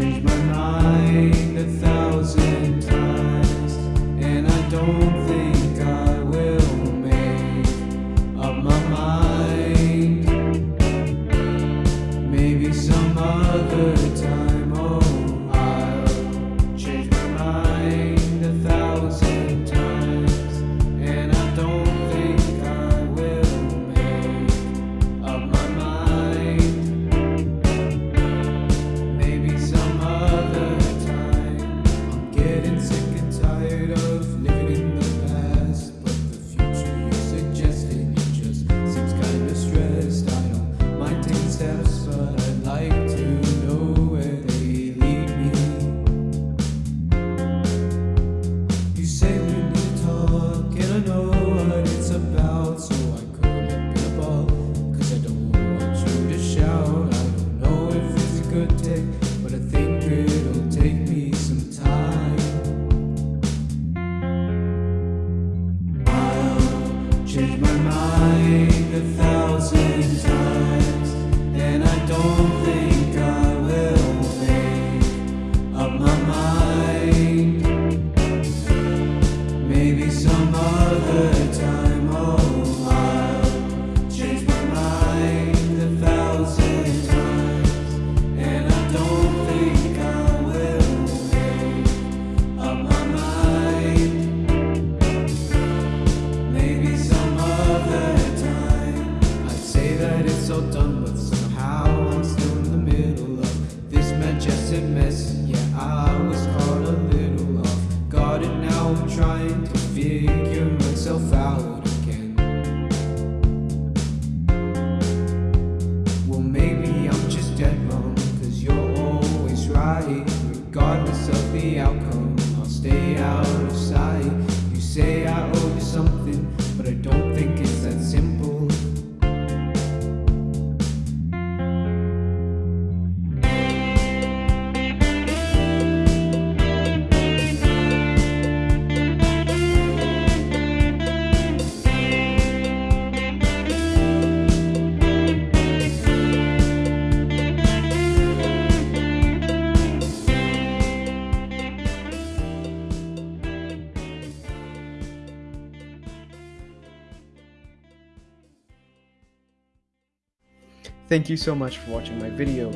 changed my mind getting sick Maybe some other time, that done, but somehow I'm still in the middle of this majestic mess. Yeah, I was caught a little off guard, and now I'm trying to figure myself out again. Well, maybe I'm just dead wrong, cause you're always right. Regardless of the outcome, I'll stay out Thank you so much for watching my video.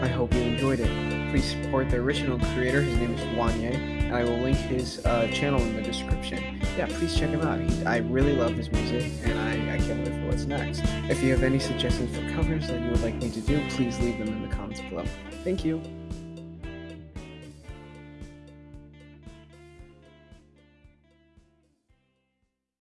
I hope you enjoyed it. Please support the original creator. His name is Wanye, and I will link his uh, channel in the description. Yeah, please check him out. He, I really love his music, and I, I can't wait for what's next. If you have any suggestions for covers that you would like me to do, please leave them in the comments below. Thank you.